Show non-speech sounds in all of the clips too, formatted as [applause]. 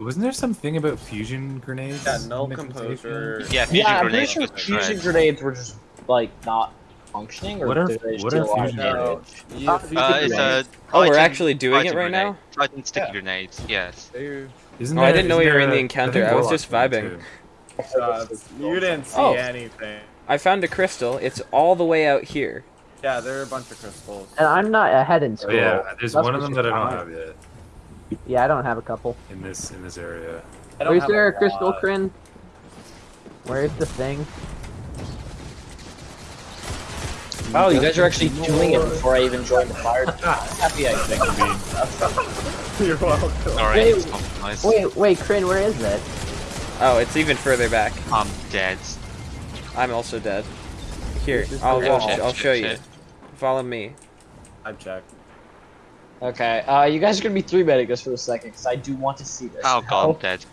Wasn't there something about fusion grenades? Yeah, null in the conversation? composer. Yeah, fusion Yeah, I'm pretty grenades sure fusion right. grenades were just like not functioning, or What are- did they what are a lot of fusion grenades? Yeah, Uh, fusion Uh, grenades. a Oh, we're Titan- actually doing it right grenade. now? Titan sticky Yeah. grenades, yes. They- Isn't Oh, I didn't know isn't we were in the encounter. I was just vibing. uh, you didn't see Oh. anything. I found a crystal. It's all the way out here. Yeah, there are a bunch of crystals. And I'm not ahead in school. Oh yeah, there's That's one of them that I don't have yet Yeah, I don't have a couple. in this in this area. Where's have there a crystal, lot. Kryn? Where's the thing? Wow, you guys are actually doing it before I even joined the fire. [laughs] team. I'm happy I think. [laughs] You're welcome. All right. Wait, it's compromised. Wait, wait, Kryn, where is it? Oh, it's even further back. I'm dead. I'm also dead. Here, I'll, I'll. I'll show you. Follow me. I'm checked. Okay, uh, you guys are gonna be three betting this for a second, because I do want to see this. Oh god, I'm dead.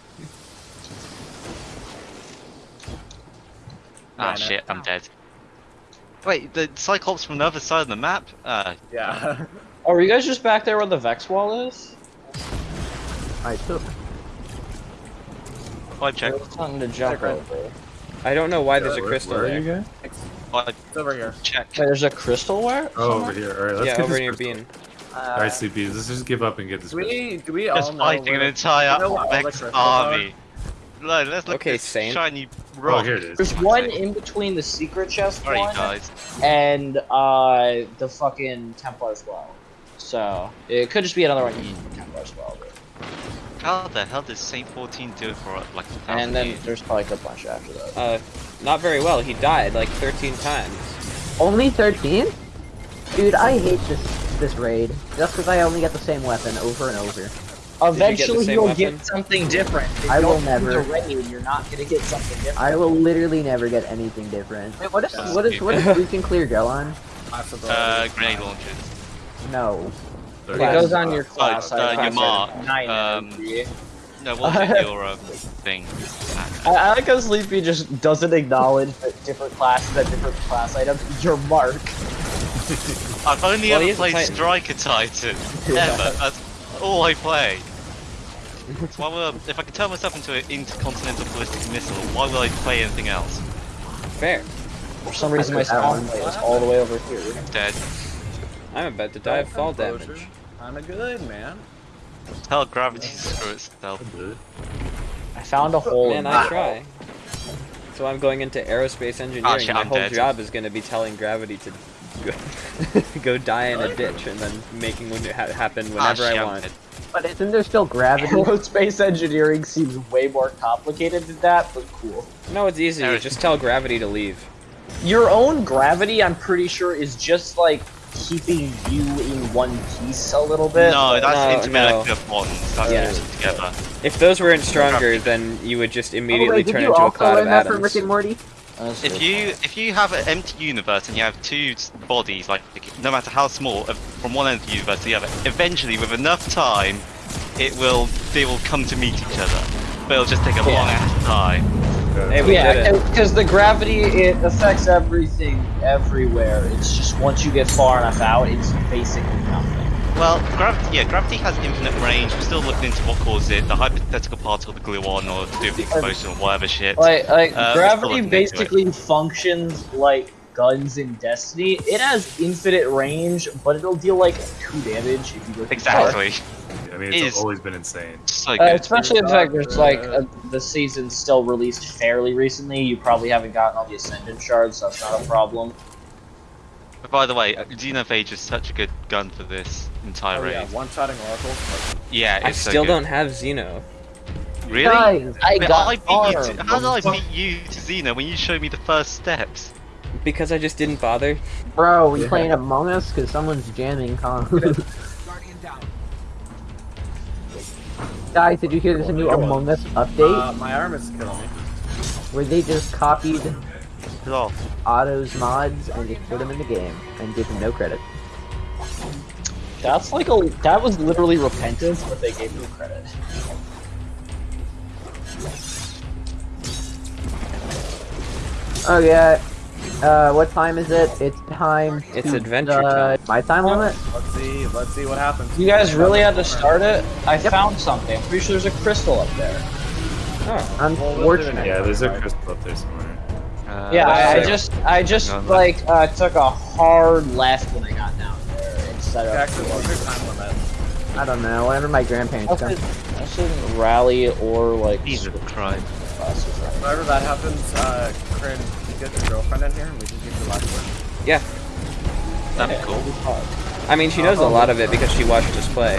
Ah Yeah, no. shit, I'm dead. Wait, the Cyclops from the other side of the map? Uh, Yeah. [laughs] Oh, are you guys just back there where the Vex wall is? I took. I check. Something to jump over. I don't know why there's a crystal where are there. you guys? It's over here. check. Wait, there's a crystal where? Oh, somewhere? over here. All right, let's Yeah, get over this near crystal. Bean. All right, sleepies. Let's just give up and get this. Do we, do we all Just know fighting an entire you know what Vex army. Look, let's look Okay, at this Saint. shiny Oh, here it is. There's one in between the secret chest Sorry, one guys. and uh, the fucking Templar's well. So it could just be another one in Templar's well. but- How the hell did Saint 14 do it for like a thousand And then years? there's probably a bunch after that. Uh, not very well. He died like 13 times. Only 13? Dude, I hate this this raid. Just because I only get the same weapon over and over. Eventually same you'll weapon? get something different. If I you will never. use raid, you're not gonna get something different. I will literally never get anything different. Wait, what is Yeah. what is what does we can clear go on? Possible. Uh, grenade launchers. No. It goes on your class. uh, I your mark, Nine um. No, what's it, [laughs] your um, thing? I, I like how Sleepy just doesn't acknowledge that different classes have different class items. Your mark. [laughs] I've only Well, ever played Titan. Striker Titan. [laughs] Yeah. Ever. That's all I play. So [laughs] why would I, if I could turn myself into an intercontinental ballistic missile, why would I play anything else? Fair. For some reason, my I took spawn one. plate is all the way over here. Dead. I'm about to die of fall Composure. damage. Kinda good, man. Hell, gravity to screw itself. I found a hole. Man, in I try. So I'm going into aerospace engineering. Ah, shit, My I'm whole dead. job is going to be telling gravity to go, [laughs] go die in a ditch and then making it ha- happen Ah, whenever shit, I I'm want. dead. But isn't there still gravity? [laughs] Space engineering seems way more complicated than that, but cool. No, it's easy. You just tell gravity to leave. Your own gravity, I'm pretty sure, is just like keeping you in one piece a little bit. No, that's No, intermolecular bonds. That's Yeah. all together. If those weren't stronger, then you would just Oh, immediately wait, turn into a cloud of learn that from atoms. Rick and Morty? That's If true. you if you have an empty universe and you have two bodies, like no matter how small, from one end of the universe to the other, eventually with enough time, it will they will come to meet each other. But it'll just take a long ass time. Hey, yeah, because the gravity it affects everything everywhere. It's just once you get far enough out, it's basically nothing. Well, gravity, yeah, gravity has infinite range. We're still looking into what causes it, the hypothetical particle, the gluon, or to do with the explosion, or whatever shit. Like, like Uh, gravity let's look into it. basically functions like guns in Destiny. It has infinite range, but it'll deal like two damage if you go too Exactly. I mean, it's Is- always been insane. So. Uh, especially the fact there's like uh, the season's still released fairly recently. You probably haven't gotten all the Ascendant shards, so that's not a problem. But by the way, uh, Xenophage is such a good gun for this entire Oh, raid. yeah, one-shotting oracles. Yeah, I it's so still good. don't have Xeno. Really? Guys, I But got I beat you to, how did I beat you to Xeno when you showed me the first steps? Because I just didn't bother. bro, we Yeah. playing Among Us because someone's jamming comms. [laughs] Guys, did you hear there's a new Among Us update Uh, my arm is killing me. where they just copied Oh, Otto's mods and just put them in the game and gave him no credit? That's like a that was literally repentance, but they gave you credit. Oh yeah. Uh, what time is it? It's time. It's to adventure the- time. My time limit? Let's see. Let's see what happens. You guys really had to start it? I found something. I'm pretty sure there's a crystal up there. Oh. Unfortunate. Yeah, there's a crystal up there somewhere. Uh, Yeah, I, I just, I just No, no. like uh, took a hard left when I got down there instead of. Jackson, what's your time limit? I don't know. Whenever my grandparents I come. should, I shouldn't rally or like. Jesus Christ. buses right Whenever that happens, uh, Corinne, you get your girlfriend in here and we can give the last word. Yeah. That'd be cool. I mean, she knows a lot of it because she watched us play.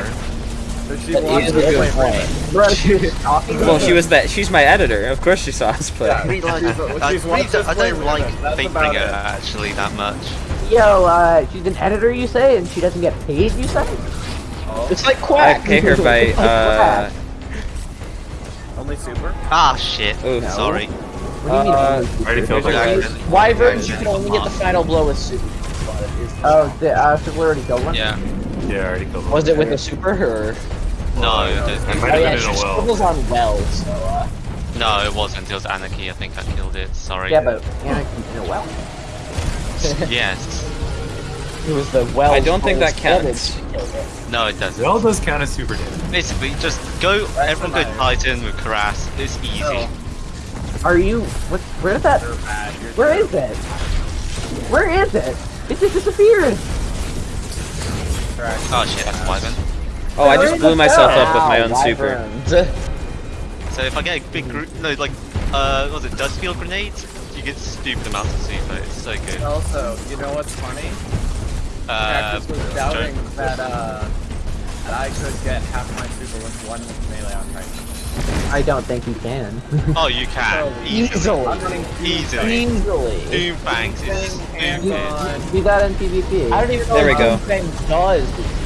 So she That wants is to a good play point. Raymond. Bro, she was talking. [laughs] Well, she was that. She's my editor. Of course, she saw us play. Yeah. I, like, She's- I, she's really don't- I don't like Raymond. That's Big about Finger it. actually that much. Yo, uh, she's an editor, you say, and she doesn't get paid, you say? Oh, It's like quack. I quack. pay her by. [laughs] Uh, only super? Ah shit. Ooh. No. Sorry. What do you mean? Uh, only already secret? filled the I- Wyverns, I- you can only get the final blow with super. Oh, the, uh, so we already killed one? Yeah. Yeah, I already killed one. Was it with a super or? No, It there's- might Oh have yeah, in she a well. scribbles on well, so. Uh, no, it wasn't. It was Anarchy. I think I killed it. Sorry. Yeah, but Anarchy in a well. [laughs] yes. it was the well. I don't think that counts. No, it doesn't. Well, does count as super damage. Basically, just go. everyone go Titan with Karas. It's easy. Oh. Are you, what, where is that, You're bad. You're where is it? Where is it? It just disappeared! Oh shit, that's Wyvern. Oh, I just blew myself up with my own super. [laughs] So if I get a big group, no, like, uh, what was it dust field grenades? You get stupid amounts of super. It's so good. Also, you know what's funny? Uh, Cactus was doubting that, uh, that I could get half my super with one melee on Titan. I don't think you can. oh, you [laughs] can So, easily. I'm Easily. Easily. Doomfangs is Hands stupid. on. Do that in PvP. I don't even know There we what go. Doomfang does.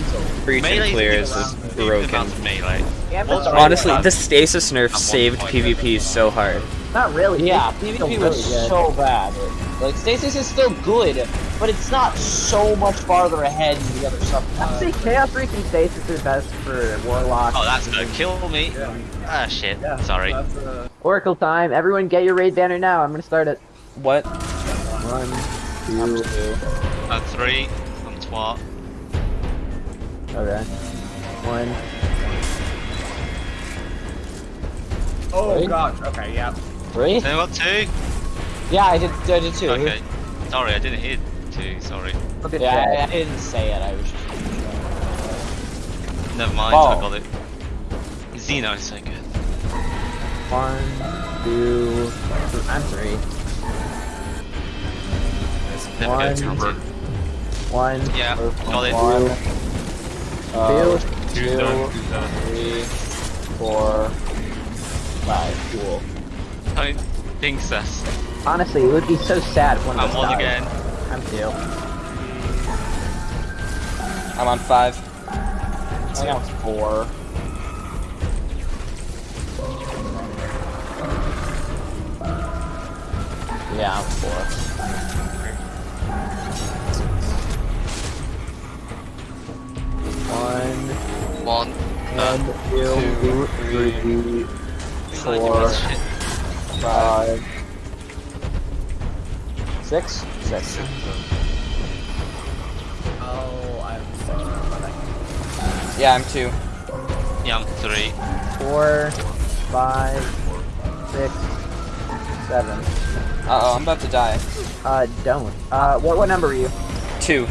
But easily. Breach and Melee's clears is broken. stupid amounts of melee. Yeah, What's but- wrong Honestly, the stasis nerf saved. PvP so hard. Not really. Yeah, It's still PvP really was good. so bad. Like Stasis is still good, but it's not so much farther ahead than the other stuff. I'd say Chaos Reach and Stasis are best for Warlock. Oh, that's gonna kill me. Yeah. Ah, shit. Yeah. Sorry. Uh, Oracle time. Everyone get your raid banner now. I'm gonna start it. What? One, two, Uh, three. I'm twat. Okay. One. oh Right? gosh. Okay. Yeah. Three? Then got two. Yeah, I did. I did two. Okay. Sorry, I didn't hit two. Sorry. Look at Yeah, I, that. I didn't say it. I was just. Never mind. Oh. I got it. Xeno is so good. One, two, th- I'm three. Never One. go two. One, Yeah, got it. One, Uh, two. Two, done. Two's done. three, four, five. Cool. Don't think sus. Honestly, it would be so sad if one of I'm one died. again. I'm two. I'm on five. I think I'm four. Yeah, I'm four. One, One. Uh, one, two, three, four, shit. Five. Six? Six. Oh, I'm six. Yeah, I'm two. Yeah, I'm three. four, five, six, seven. Uh oh, I'm about to die. Uh, don't. Uh, what, what number are you? Two.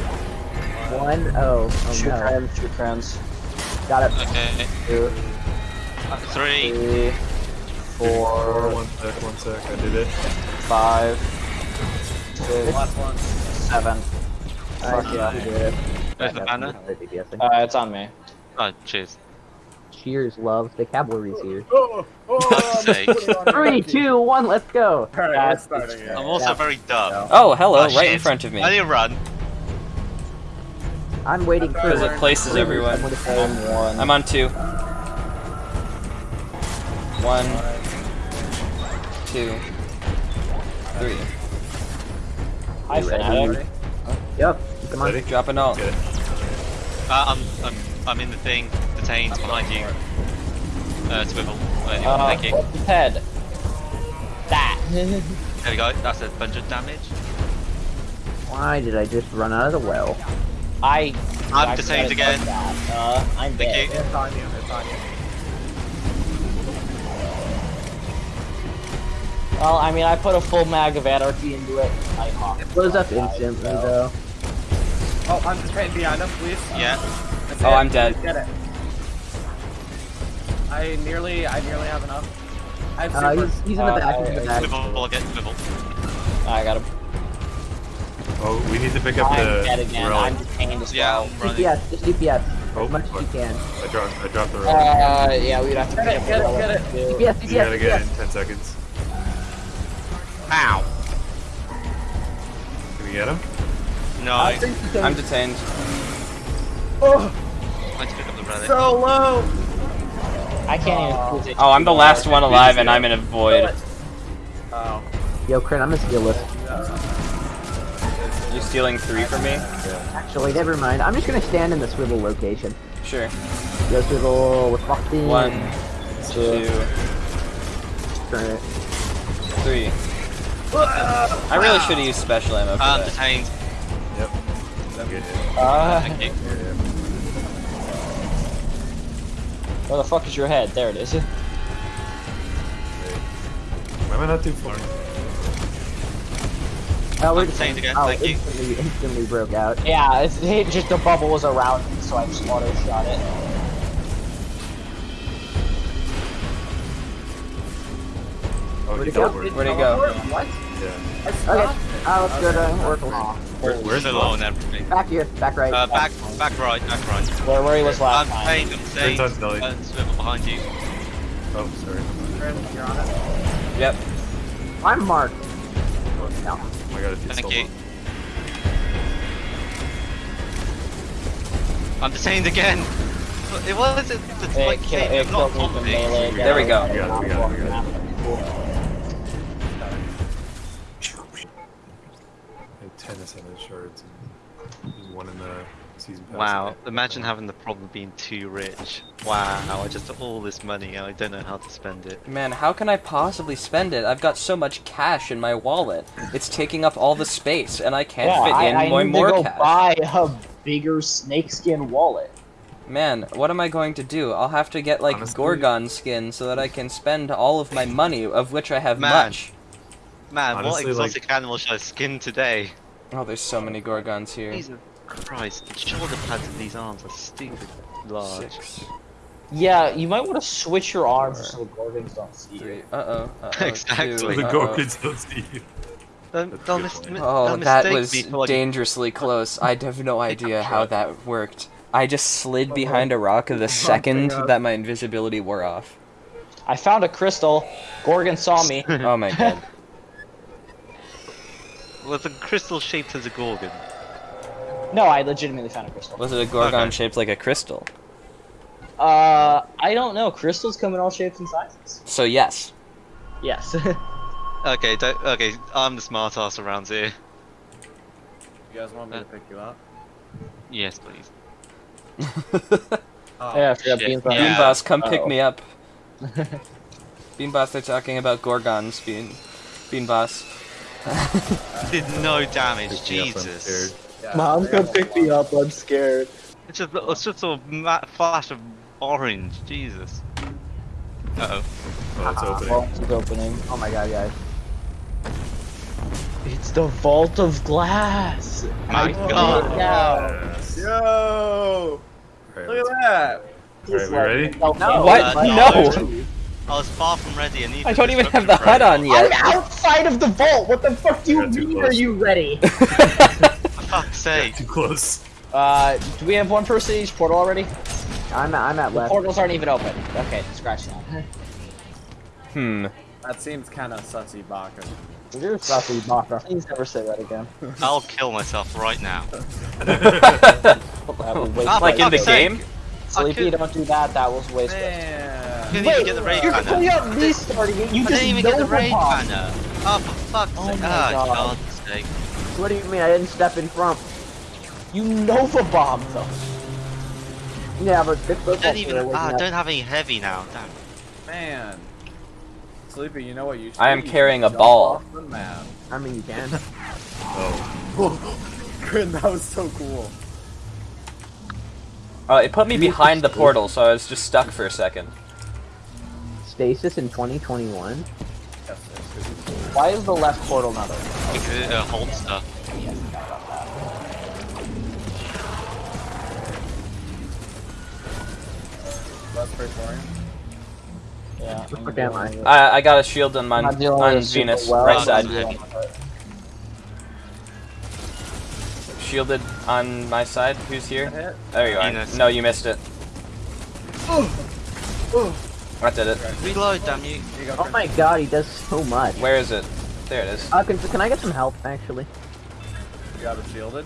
One, oh, oh Shoot no. crayons, shoot crayons. Got it. Okay. Two, Three. three, four, One sec, one sec. I did it. five, six, Last one. seven. I Fuck yeah. you did it. Where's the banner? Uh, it's on me. Oh, cheers. Cheers, love. The cavalry's here. Oh, oh, [laughs] Fuck's I'm sake. just putting it on Three, empty. two, one, let's go. Alright, starting it. I'm also Yeah. very dumb. Oh, hello, Oh, right in front of me. I didn't run. I'm waiting for Because it places everyone. I'm I'm one. I'm on two. One, two, three. Hi, You? Fanatic. Yep. Come on. Ready? Drop an ult. Get it. Uh, I'm, I'm, I'm in the thing. Detained behind you. Uh, swivel. Uh, Uh, thank you. head? That. [laughs] There we go. That's a bunch of damage. Why did I just run out of the well? I. I'm I detained again. Uh, I'm Thank dead. you. It's on you. It's on you. Well, I mean, I put a full mag of anarchy into it. I It blows up instantly though. Oh, I'm detained behind him, please. Yeah. That's Oh, it. I'm dead. Get it. I nearly, I nearly have enough. I have Uh, super. he's, he's in the Uh, back, he's in the back. Swivel again, swivel. I got him. Oh, we need to pick up I'm the dead again. relic. I'm detained as Yeah, well. I'm running. DPS, just DPS. Oh, As much as you can. I dropped, I dropped the relic. Uh, yeah, we'd have to Get pick it, up get the it, get relic, it. too. DPS, Do DPS, that again in 10 seconds. Ow. Can we get him? No, I I think you I'm detained. Oh, I pick up the relic. so low. I can't even. Oh, I'm the last one alive and I'm in a void. Oh. Yo, Crit, I'm a steal list. You stealing three from me? Actually, never mind. I'm just gonna stand in the swivel location. Sure. Yo, swivel, we're fucked in. One, Turn it. three. I really should have used special ammo for I'm that. detained. Yep. Good hit. Uh, Thank where the fuck is your head? There it is. Why am I not too far? Oh, we're I'm just detained again, oh, thank you. instantly, instantly broke out. Yeah, it's, it just the bubble was around me, so I just auto shot it. Oh, Where'd he it go? Where'd he go? What? Yeah. I Okay, stopped. uh, let's go to Oracle. Where, where's the low and everything. Back here, back right. Uh, back, back right, back right. Where, where he was I'm last time. detained, I'm detained. Turns out Nelly. Uh, swivel behind you. Oh, sorry. You're on it. Yep. I'm marked. No. Oh my god, if you Thank stole you. one. I'm detained again. It was it, it's It, like ki- came, it not killed me on from me. melee. There we go. We got it, we got it, we got I had 10 ascendant shards and there's one in the season pass. Wow, imagine having the problem being too rich. Wow, I just have all this money and I don't know how to spend it. Man, how can I possibly spend it? I've got so much cash in my wallet. It's taking up all the space, and I can't Yeah, fit I, in I more, need more to go cash. buy a bigger snakeskin wallet. Man, what am I going to do? I'll have to get like Honestly- Gorgon skin so that I can spend all of my money, of which I have Man. much. Man, what Honestly, like- exotic animal should I skin today? Oh, there's so many Gorgons here. Jesus Christ, the shoulder pads in these arms are stupid large. Six, Yeah, you might want to switch your arms so the Gorgons don't see you. Uh oh. Uh oh. [laughs] Exactly. So Two, the uh-oh. Gorgons don't see you. They'll, That's they'll mis- Oh, they'll that was me dangerously [laughs] close. I have no idea how that worked. I just slid behind a rock the [laughs] second that my invisibility wore off. I found a crystal. Gorgon saw me. Oh my god. was a crystal shaped as a gorgon. No, I legitimately found a crystal. Was it a Gorgon Okay. shaped like a crystal? Uh, I don't know. Crystals come in all shapes and sizes. So yes. Yes. [laughs] Okay, don't, okay, I'm the smart ass around here. You guys want me to pick you up? Yes, please. [laughs] Oh, yeah, I forgot shit. beans Yeah. Bean Boss, come pick Uh-oh. me up. [laughs] Bean Boss, they're talking about Gorgons. Bean, Bean Boss. Did no damage, Pick up, Jesus. Scared. yeah, Mom, come pick me up. I'm scared. It's just, it's just a ma- flash of orange, Jesus. Uh oh. Oh, it's opening. Vault is opening. Oh my god, guys. It's the vault of glass. My I god. pulled it down. Yes. Yo! Alright, Look at that! Alright, we ready? Oh, no. What? Uh, no! I was far from ready. I need. I don't even have the HUD on yet. I'm outside of the vault. What the fuck do you mean? Are you ready? [laughs] For fuck's sake. Too close. uh, do we have one person in each portal already? I'm at, I'm at The left. portals aren't even open. Okay, scratch that. Hmm. That seems kind of sussy, Baka. You're sussy, Baka. Please never say that again. [laughs] I'll kill myself right now. [laughs] That was waste Ah, like in the fuck's sake. game? Sleepy, I don't do that. That was waste. Man. Didn't even get the raid you're banner. putting up me starting it. You I just didn't even get the Nova raid banner. Oh, for fuck's Oh sake. my Oh, God. God's sake. What do you mean I didn't step in front? You Nova bombed them. Yeah, but this I don't even. Ah, I don't have any heavy now. Damn. Man. Sleepy, you know what you should I am? You carrying a ball. off the map. I mean, you can. [laughs] Oh. [laughs] Grin, that was so cool. Uh, it put me behind the portal, so I was just stuck for a second. Stasis in 2021. Why is the left portal not open? Because it uh, holds stuff. Left Praetorian? Yeah. What am I? I, I got a shield on, my, on with it super Venus, well, right side. Shielded on my side. Who's here? There you are. Venus. No, you missed it. That did it. Reload, damn you. Here you go, Oh my god, he does so much. Where is it? There it is. Uh, can, can I get some help, actually? You got it shielded?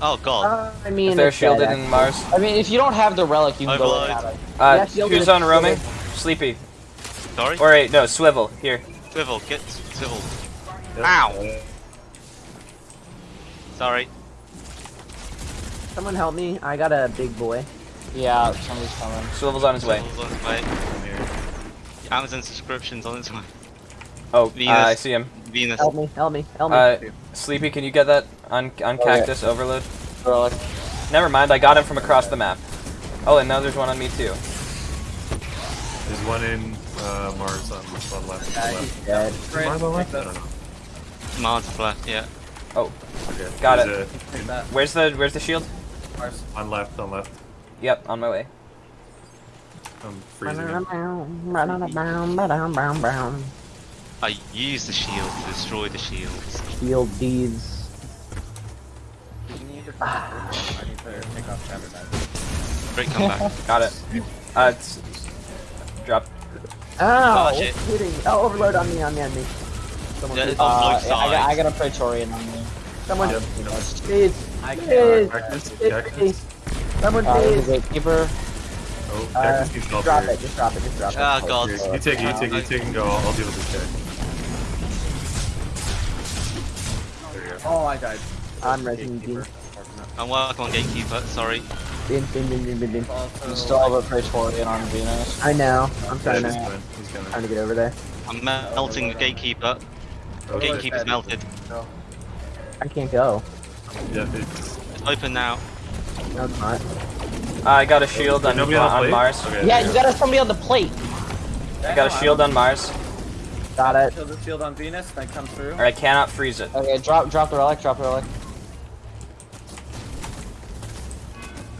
Oh god. Uh, I mean, If they're it's dead, shielded in Mars. I mean, if you don't have the relic, you can go Overload. without it. Uh, Yeah, who's on roaming? shielded. Sleepy. Sorry? Or wait, no, Swivel. Here. Swivel, get swivel. Yep. Ow. Sorry. Someone help me. I got a big boy. Yeah, somebody's coming. Swivel's on his way. Swivel's on its way. Come here. Amazon subscriptions on its way. Oh, uh, Venus. I see him. Venus. Help me, help me, help me. Uh, Sleepy, can you get that on on Oh, yeah. Cactus Overload? Relic. Never mind, I got him from across the map. Oh, and now there's one on me too. There's one in uh, Mars on on left. Yeah, left. he's dead. Great. Mars on Take left? I that. don't know. Mars left, yeah. Oh, Okay. Got There's Take that. Where's the Where's the shield? Mars. On left, on left. Yep, on my way. I'm freezing. It. I used the shield to destroy the shields. Shield deeds. You need to I need to take off Shattered Knife. Great comeback. [laughs] Got it. Uh, it's, drop. Ow! Oh, shit. hitting? Oh, overload on me, on me, on me. Someone, Yeah, on Uh, yeah, I, got, I got a Praetorian on me. someone, Yep, please, I please, can't. Cactus, please, cactus. someone, Uh, please. the gatekeeper. Oh, Uh, cactus keeps drop helping. it, just drop it, just drop it. Ah, god. You take it, you take it, you take it, and go. I'll, I'll deal with this guy. Oh, I died. I'm Resident Evil. I'm working on Gatekeeper, sorry. Bin, bin, bin, bin, bin, bin. Also, You still have a Praetorian on Venus. I know. I'm Yeah, trying he's to. He's coming. trying to get over there. I'm melting the Gatekeeper. Oh, shit. Gatekeeper's melted. I can't go. Yeah, it's. It's open now. No, it's not. Uh, I got a shield on, Nobody on, on, the on plate? Mars. Okay, Yeah, you go. got us somebody on the plate. I got a shield on Mars, Got it. Shield the shield on Venus, then come through. or I cannot freeze it. Okay, drop drop the relic, drop the relic.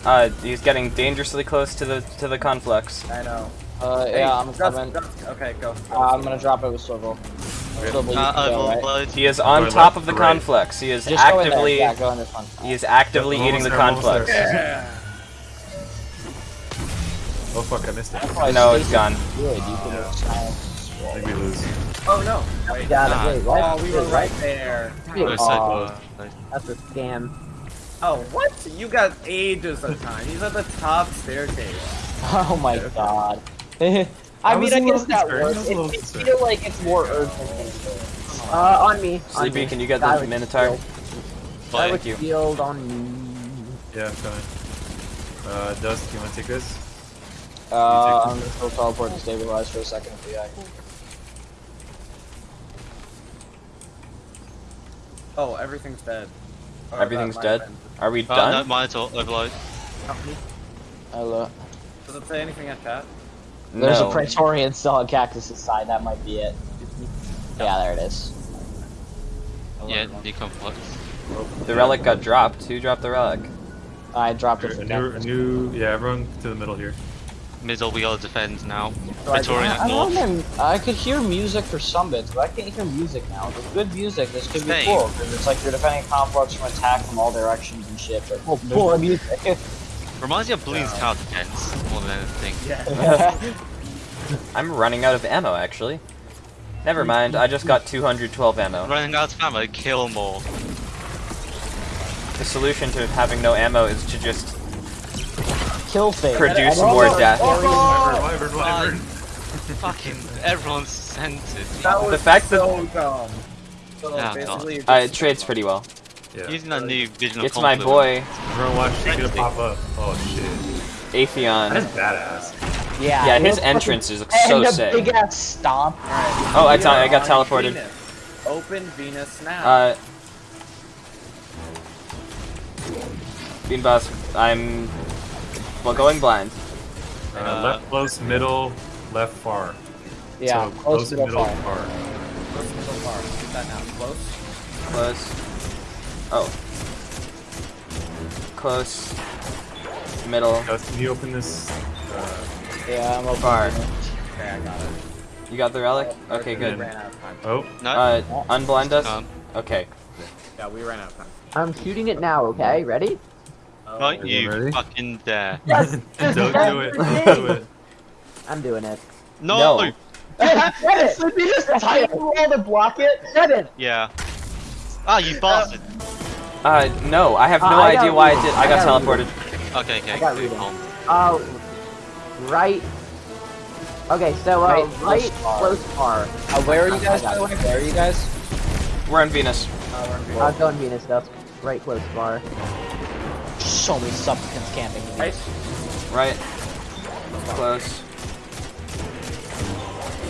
Uh, he's getting dangerously close to the to the conflux. I know. Uh, Hey, yeah, I'm Gus, coming. Gus, okay, go. go. Uh, I'm gonna drop it with Swivel. Swivel, Uh, go, right? He is on top of the to right. conflux. He is Just go in actively Yeah, go in this one. he is actively Yep, eating the there, almost conflux. there. Oh fuck, I missed it. Oh, No, Stacy, it's gone. Good, you can Yeah. I think we lose. Oh no. Wait. Got Ah. it. Wait, what? Oh, we were right there. We're Wait, so That's a scam. Oh, what? You got ages of time. He's at the top staircase. Oh my god. [laughs] I, I mean, was I a little guess that concerned, works. was a little It, I feel like it's more urgent than. Uh, on me. on Sleepy, me. can you get Guy the with Minotaur? shield. Guy Fine. with Thank you. shield on me. Yeah, I'm coming. Uh, Dust, you wanna take this? Uh, I'm gonna still teleport to stabilize for a second if we Oh, everything's dead. Oh, Everything's dead. Are we Oh, no, done? monitor, overload. Hello. been- Does it say anything at chat? There's a Praetorian still on Cactus's side. That might be it. Yeah, there it is. Yeah, the conflux. The relic got dropped. Who dropped the relic? I dropped it A new, new, yeah, everyone to the middle here. Middle, we gotta defend now. I- Victorian I at north. know. I could hear music for some bits, but I can't hear music now. With good music, this could be cool because it's like you're defending complex from attack from all directions and shit. But oh, boy, music. [laughs] Reminds me of Bloons Tower Defense more than anything. Yeah. [laughs] I'm running out of ammo, actually. Never mm-hmm. mind, I just got 212 ammo. Running out of ammo, kill more. The solution to having no ammo is to just Kill phase. produce more oh, death. Wyvern, wyvern, Fine. wyvern. Fucking everyone's centered. That was The fact that- dumb. So Yeah, basically, Uh, it trades pretty well. Yeah. Using that new vision of It's my boy, Everyone watch, she's gonna pop up. Oh shit. That's Atheon. badass. Yeah, Yeah, his entrance is fucking- so and the sick. big ass stomp. Oh, I, I got teleported. Venus. Open Venus now. Uh, Bean Boss, I'm well going blind. Uh, Uh, left close, middle, left far. Yeah, so close and middle middle far. far. Close middle, far. Get that now. Close. Close. Oh. Close. Middle. Gus, can you open this? Uh, Yeah, I'm open. Far. Okay, I got it. You got the relic? Okay, good. ran out of time. oh, No. Uh, unblind us? Okay. Yeah, we ran out of time. I'm shooting it now. Okay, ready? Oh, Right, Is it you ready? fucking dare. [laughs] Yes. don't do it. Don't do it. I'm doing it. No. No. Get So they just type roll to block it? Seven. Yeah. Ah, you bastard. Uh, no, I have Uh, no I idea why I did. I I got got teleported. Okay, okay. I got cool, reading. cool. Uh, right. Okay, so uh, Right, right, close far. close far. Uh, where are you guys, by the way? Where are you guys? We're on Venus. Uh, we're in Uh, going Venus stuff. Right, close far. So many supplicants camping. Right. Right. Close.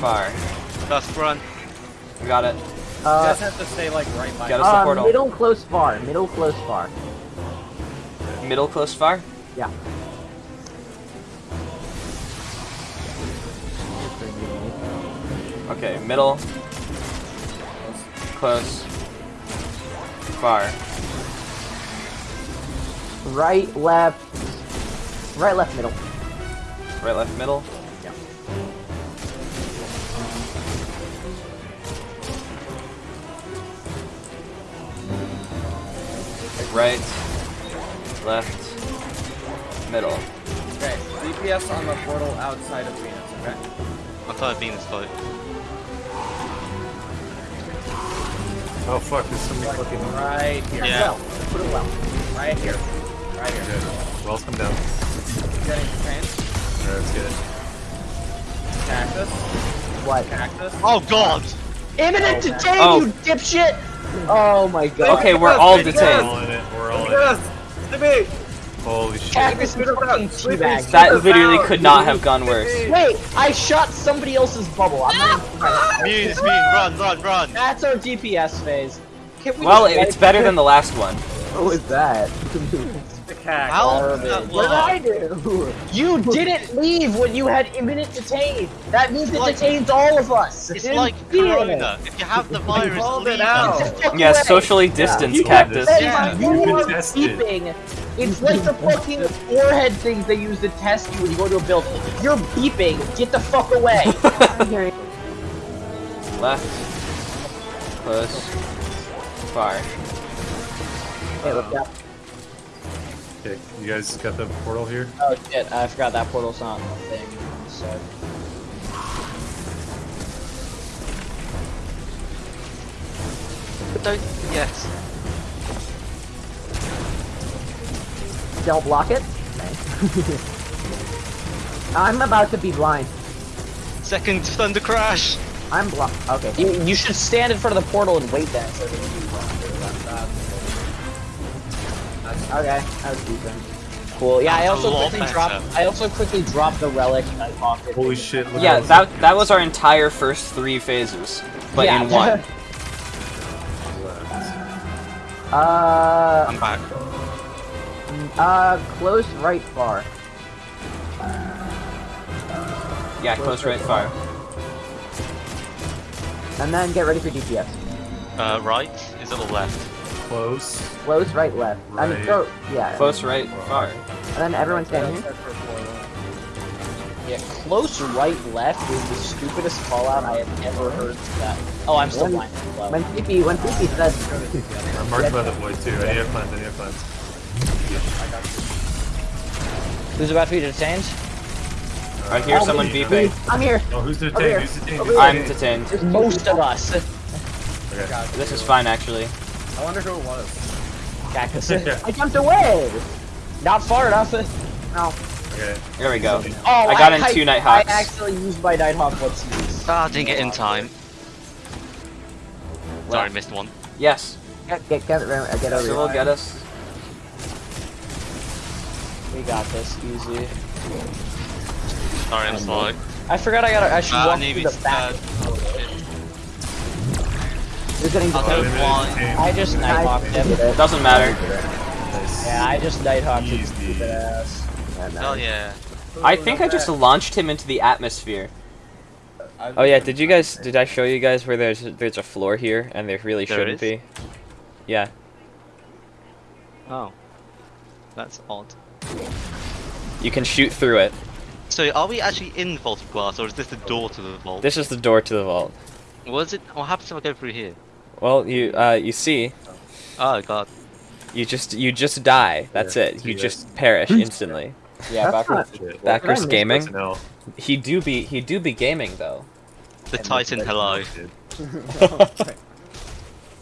Far. Dust run. We got it. You Uh, guys have to stay like right by. Got us the uh, portal. middle, close far. Middle, close far. Middle close far? Yeah. Okay, middle. Close. Far. Right, left. Right, left, middle. Right, left, middle. Yeah. Right, left, middle. Okay. DPS on the portal outside of Venus. Okay. I thought Venus float. Oh fuck, there's so many fucking. Right here. Yeah. Well, put it well. Right here. Right here. Good. Wells come down. Getting trained. Alright, let's get it. Cactus. What? Cactus. Oh god! Imminent detain, Oh. you oh. dipshit! Oh my god. Okay, we're all We're detained. all in it. We're all in it. Holy shit. Cactus is fucking teabag. That literally could not have gone worse. Wait, I shot somebody else's bubble. I'm not even Mune, it's run, run, run! That's our DPS phase. We Well, it's better than the last one. What was that? [laughs] The cactus. How? Garbage. That what did I work? do? [laughs] You didn't leave when you had imminent detain. That means it like- detains all of us. It's Didn't like feel it. Corona. If you have the virus, called it leave out. us. Get the fuck Yeah, socially distanced You cactus. did Yeah. You You've been are tested. beeping. It's like the fucking forehead things they use to test you when you go to a building. You're beeping. Get the fuck away. [laughs] Left. Close. Far. Hey, look up. Okay, you guys got the portal here? oh shit! I forgot that portal's not a thing. So. But don't. Yes. Don't block it. [laughs] I'm about to be blind. Second thunder crash. I'm blocked. Okay. You, you should stand in front of the portal and wait then. So Okay. I was decent. cool. Yeah, I also quickly dropped. I also quickly dropped the relic and I popped. Holy shit, look Yeah, at that that was our entire first three phases, but Yeah. in one. [laughs] Uh, I'm back. uh, close right far. Yeah, close right far. And then get ready for DPS. Uh, right? Is it or left? Close. Close right left. I mean, go, yeah. Close right far. And then everyone's stand here. Yeah, close right left is the stupidest call out I have ever heard that. Oh, I'm still When- blind. Well, When PP, when PP says, I'm marked by the void too. I need a plans, I need a plans. Who's about to be detained? I hear Oh, someone beeping. I'm here. Oh, who's the Over here. tank? Who's the tank? Over Who's the I'm detained. Most of us. Okay. This is fine actually. I wonder who it was. Cactus. [laughs] Yeah, I jumped away. Not far enough. No. okay. There we go. Oh, I got in two Nighthawks. I actually used my Nighthawk once use. Ah, didn't get in time. Sorry, Left. missed one. Yes. Get, get, get, get, get over So will get us. We got this easy. Sorry, I'm slow. I forgot I got. I should Uh, walk maybe through the back. uh, shit. Who's getting I'll go detained? blind. I just Nighthawked him. It doesn't matter. Yeah, I just Nighthawked his Easy. stupid ass. Oh yeah. I think I just launched him into the atmosphere. Oh yeah, did you guys? Did I show you guys where there's there's a floor here and there really There shouldn't is? be? Yeah. Oh. That's odd. You can shoot through it. So are we actually in the Vault of Glass or is this the door to the vault? This is the door to the vault. Was it? What happens if I go through here? Well, you uh you see, Oh god. you just you just die. That's Yeah, it. You this. just perish instantly. Yeah, That's backwards. not- Shit. Well, Backers gaming. Personnel. He do be he do be gaming though. The Titan hello. Dude, [laughs]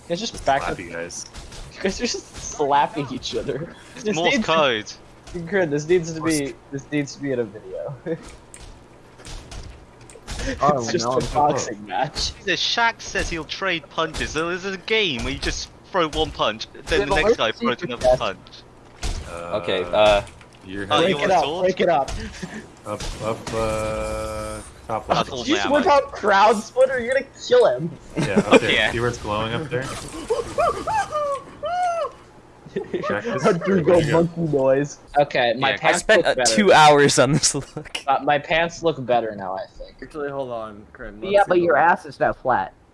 It's just back. Slap you guys. You guys are just slapping each other. It's This Morse needs, code. [laughs] Grid, this needs to be this needs to be in a video. [laughs] Oh, it's just no. a boxing match. The Shaq says he'll trade punches. So there's a game where you just throw one punch, then Yeah, the next guy throws another test? punch. Uh, Okay. Uh. You're Oh, heading break it up, sword? break it up. [laughs] up, up, uh, top That's left. all you my whip out crowd splitter, you're gonna kill him. Yeah, up there. [laughs] Yeah. See where it's glowing up there? [laughs] Check this. A dude go Where'd go? monkey noise. Okay, my Yeah, I I pants spent uh, look better. two hours on this look. Uh, my pants look better now, I think. Actually, hold on, Krim. Yeah, but your ass is now flat.